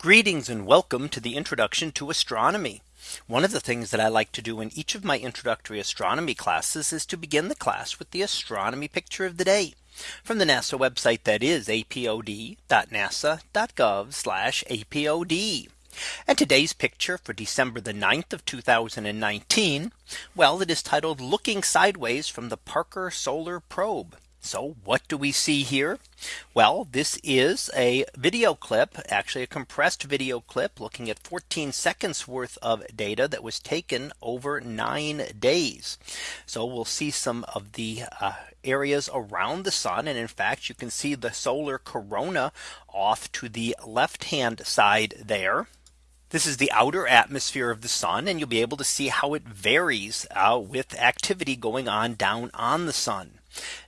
Greetings and welcome to the introduction to astronomy. One of the things that I like to do in each of my introductory astronomy classes is to begin the class with the astronomy picture of the day from the NASA website that is apod.nasa.gov apod. And today's picture for December the 9th of 2019. Well, it is titled looking sideways from the Parker Solar Probe. So what do we see here? Well, this is a video clip, actually a compressed video clip looking at 14 seconds worth of data that was taken over nine days. So we'll see some of the uh, areas around the sun. And in fact, you can see the solar corona off to the left hand side there. This is the outer atmosphere of the sun and you'll be able to see how it varies uh, with activity going on down on the sun.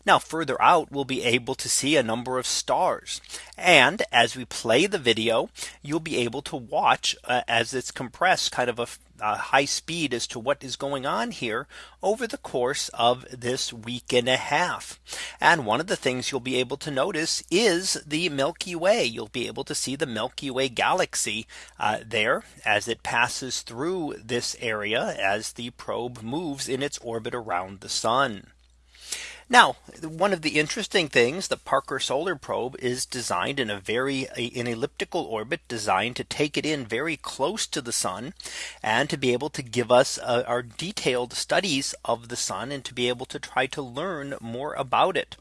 Now further out we'll be able to see a number of stars. And as we play the video, you'll be able to watch uh, as it's compressed kind of a, a high speed as to what is going on here over the course of this week and a half. And one of the things you'll be able to notice is the Milky Way. You'll be able to see the Milky Way galaxy uh, there as it passes through this area as the probe moves in its orbit around the sun. Now, one of the interesting things the Parker Solar Probe is designed in a very an elliptical orbit designed to take it in very close to the sun and to be able to give us uh, our detailed studies of the sun and to be able to try to learn more about it.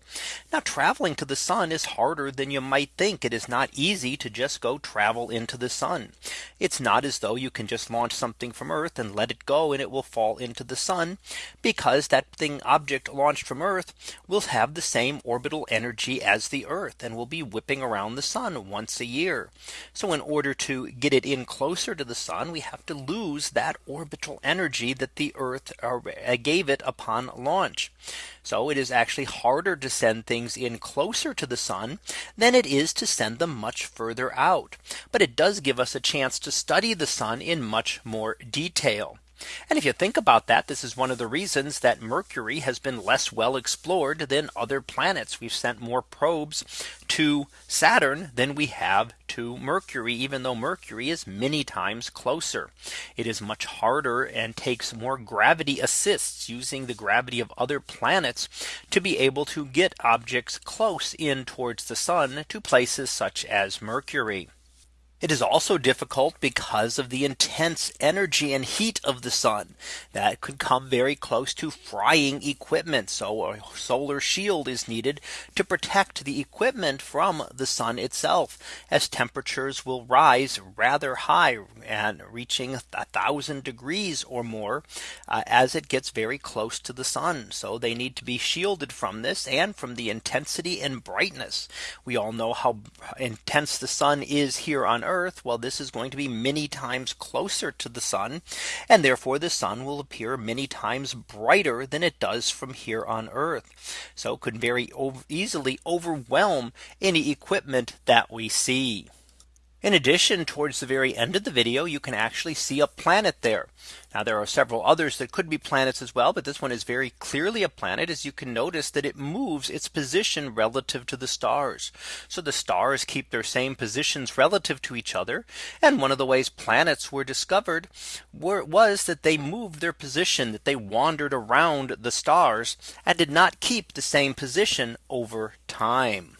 Now traveling to the sun is harder than you might think. It is not easy to just go travel into the sun. It's not as though you can just launch something from Earth and let it go and it will fall into the sun because that thing object launched from Earth will have the same orbital energy as the Earth and will be whipping around the sun once a year. So in order to get it in closer to the sun, we have to lose that orbital energy that the Earth uh, gave it upon launch. So it is actually harder to send things in closer to the sun than it is to send them much further out. But it does give us a chance to study the sun in much more detail. And if you think about that, this is one of the reasons that Mercury has been less well explored than other planets. We've sent more probes to Saturn than we have to Mercury, even though Mercury is many times closer. It is much harder and takes more gravity assists using the gravity of other planets to be able to get objects close in towards the sun to places such as Mercury. It is also difficult because of the intense energy and heat of the sun that could come very close to frying equipment. So a solar shield is needed to protect the equipment from the sun itself as temperatures will rise rather high and reaching a thousand degrees or more uh, as it gets very close to the sun. So they need to be shielded from this and from the intensity and brightness. We all know how intense the sun is here on Earth. Well, this is going to be many times closer to the sun. And therefore the sun will appear many times brighter than it does from here on Earth. So it could very easily overwhelm any equipment that we see. In addition, towards the very end of the video, you can actually see a planet there. Now there are several others that could be planets as well. But this one is very clearly a planet as you can notice that it moves its position relative to the stars. So the stars keep their same positions relative to each other. And one of the ways planets were discovered were, was that they moved their position that they wandered around the stars and did not keep the same position over time.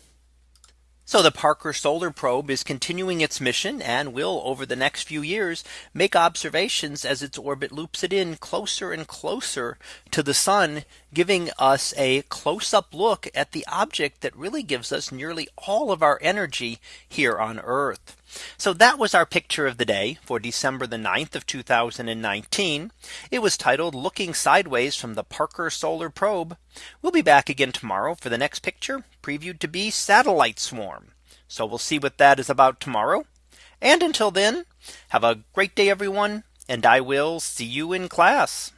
So the Parker Solar Probe is continuing its mission and will over the next few years make observations as its orbit loops it in closer and closer to the sun, giving us a close up look at the object that really gives us nearly all of our energy here on Earth. So that was our picture of the day for December the 9th of 2019. It was titled looking sideways from the Parker Solar Probe. We'll be back again tomorrow for the next picture previewed to be satellite swarm. So we'll see what that is about tomorrow. And until then, have a great day, everyone. And I will see you in class.